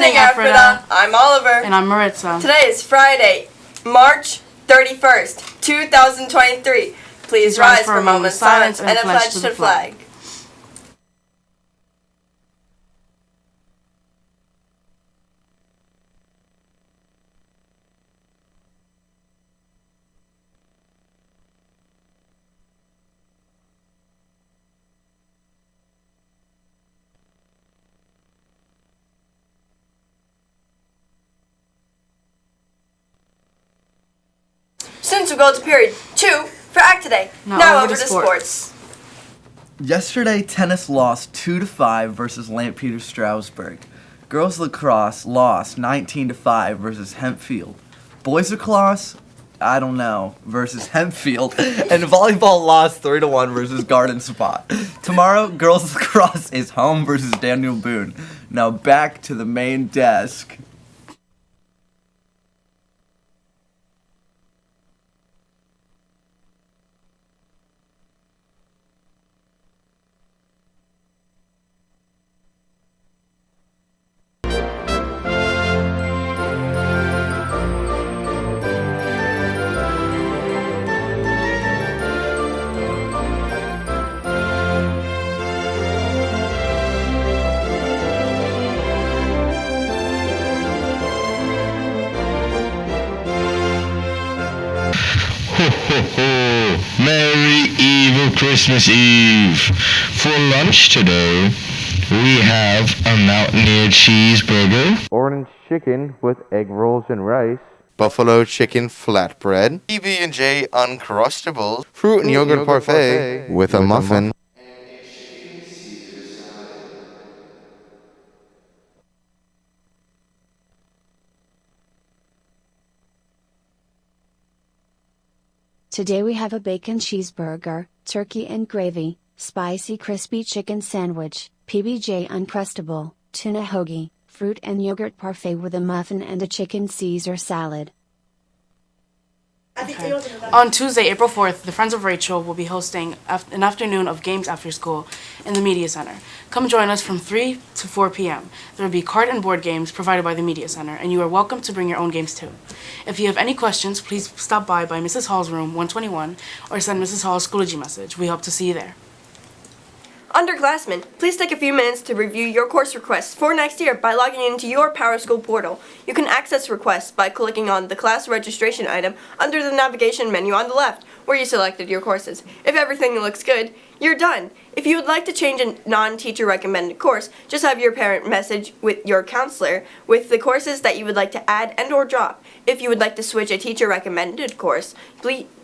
morning, Ephrata. I'm Oliver. And I'm Maritza. Today is Friday, March 31st, 2023. Please, Please rise for a moment of silence and a pledge to the flag. Students will go to period two for Act Today. Now, now over, over, to, sports. sports. Yesterday, tennis lost 2 to 5 versus Lampeter Strasburg. Girls lacrosse lost 19 to 5 versus Hempfield. Boys lacrosse, I don't know, versus Hempfield. and volleyball lost 3 to 1 versus Garden Spot. Tomorrow, girls lacrosse is home versus Daniel Boone. Now back to the main desk. Christmas Eve. For lunch today, we have a Mountaineer cheeseburger, orange chicken with egg rolls and rice, buffalo chicken flatbread, PB&J Uncrustables, fruit and yogurt, yogurt parfait, parfait. with, with a muffin, Today we have a bacon cheeseburger, turkey and gravy, spicy crispy chicken sandwich, PBJ Uncrustable, tuna hoagie, fruit and yogurt parfait with a muffin and a chicken Caesar salad. Okay. On Tuesday, April 4th, the Friends of Rachel will be hosting an afternoon of games after school in the Media Center. Come join us from 3 to 4 p.m. There will be card and board games provided by the Media Center, and you are welcome to bring your own games too. If you have any questions, please stop by by Mrs. Hall's room 121 or send Mrs. Hall a Schoology message. We hope to see you there. Underclassmen, please take a few minutes to review your course requests for next year by logging into your PowerSchool portal. You can access requests by clicking on the class registration item under the navigation menu on the left, where you selected your courses. If everything looks good, you're done. If you would like to change a non-teacher recommended course, just have your parent message with your counselor with the courses that you would like to add and or drop. If you would like to switch a teacher recommended course,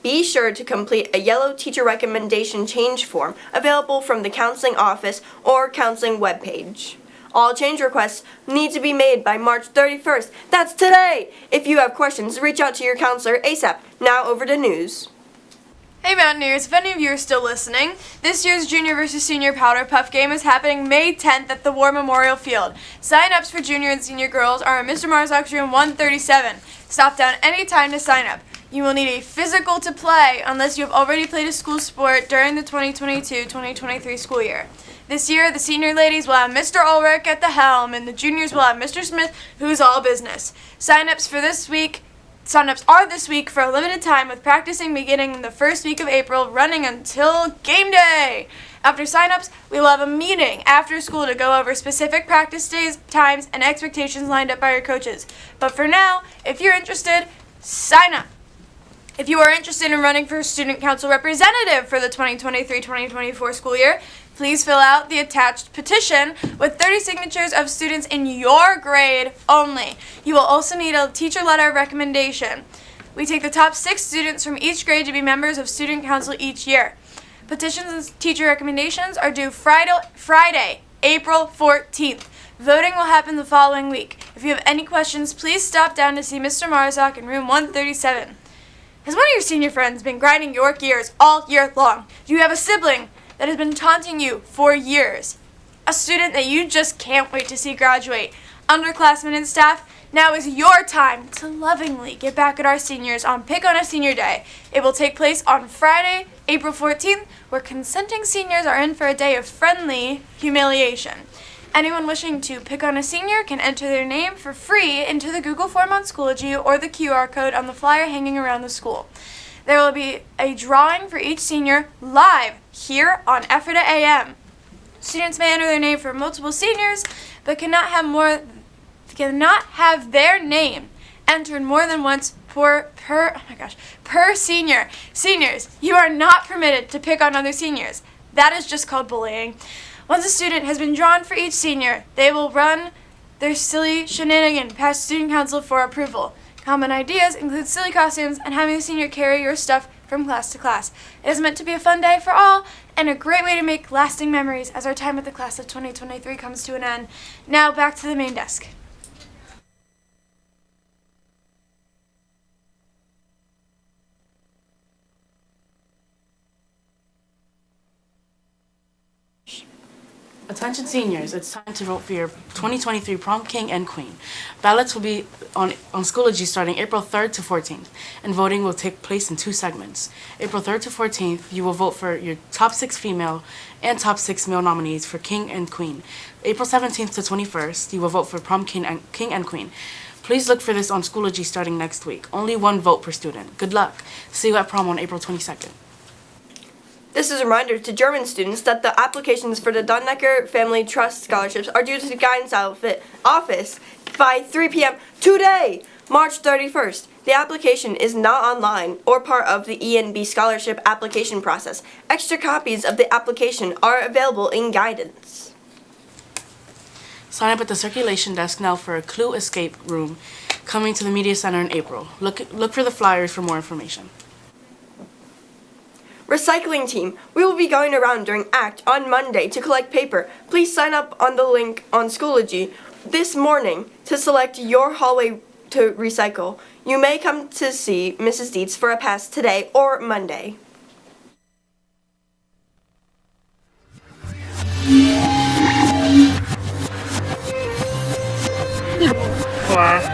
be sure to complete a yellow teacher recommendation change form available from the counseling office or counseling webpage. All change requests need to be made by March 31st. That's today! If you have questions, reach out to your counselor ASAP. Now over to news. Hey Mountaineers, if any of you are still listening, this year's Junior versus Senior Powder Puff game is happening May 10th at the War Memorial Field. Sign-ups for Junior and Senior girls are in Mr. Marzak's room 137. Stop down anytime to sign up. You will need a physical to play unless you have already played a school sport during the 2022-2023 school year. This year, the senior ladies will have Mr. Ulrich at the helm, and the juniors will have Mr. Smith, who's all business. Sign-ups for this week Signups are this week for a limited time with practicing beginning in the first week of April running until game day. After signups, we will have a meeting after school to go over specific practice days, times, and expectations lined up by your coaches. But for now, if you're interested, sign up. If you are interested in running for student council representative for the 2023-2024 school year, Please fill out the attached petition with 30 signatures of students in your grade only. You will also need a teacher letter of recommendation. We take the top six students from each grade to be members of student council each year. Petitions and teacher recommendations are due Friday, Friday, April 14th. Voting will happen the following week. If you have any questions, please stop down to see Mr. Marzak in room 137. Has one of your senior friends been grinding your gears all year long? Do you have a sibling that has been taunting you for years. A student that you just can't wait to see graduate. Underclassmen and staff, now is your time to lovingly get back at our seniors on Pick on a Senior Day. It will take place on Friday, April 14th, where consenting seniors are in for a day of friendly humiliation. Anyone wishing to pick on a senior can enter their name for free into the Google form on Schoology or the QR code on the flyer hanging around the school. There will be a drawing for each senior live here on Ephrata AM. Students may enter their name for multiple seniors, but cannot have more cannot have their name entered more than once per per oh my gosh per senior. Seniors, you are not permitted to pick on other seniors. That is just called bullying. Once a student has been drawn for each senior, they will run their silly shenanigan past student council for approval. Common ideas include silly costumes and having the senior carry your stuff from class to class. It is meant to be a fun day for all and a great way to make lasting memories as our time at the class of 2023 comes to an end. Now back to the main desk. Attention seniors, it's time to vote for your 2023 prom king and queen. Ballots will be on, on Schoology starting April 3rd to 14th, and voting will take place in two segments. April 3rd to 14th, you will vote for your top six female and top six male nominees for king and queen. April 17th to 21st, you will vote for prom king and, king and queen. Please look for this on Schoology starting next week. Only one vote per student. Good luck. See you at prom on April 22nd. This is a reminder to German students that the applications for the Donnecker Family Trust Scholarships are due to the guidance office by 3 p.m. today, March 31st. The application is not online or part of the ENB scholarship application process. Extra copies of the application are available in guidance. Sign up at the circulation desk now for a Clue Escape Room coming to the Media Center in April. Look, look for the flyers for more information. Recycling team, we will be going around during ACT on Monday to collect paper. Please sign up on the link on Schoology this morning to select your hallway to recycle. You may come to see Mrs. Dietz for a pass today or Monday. Class,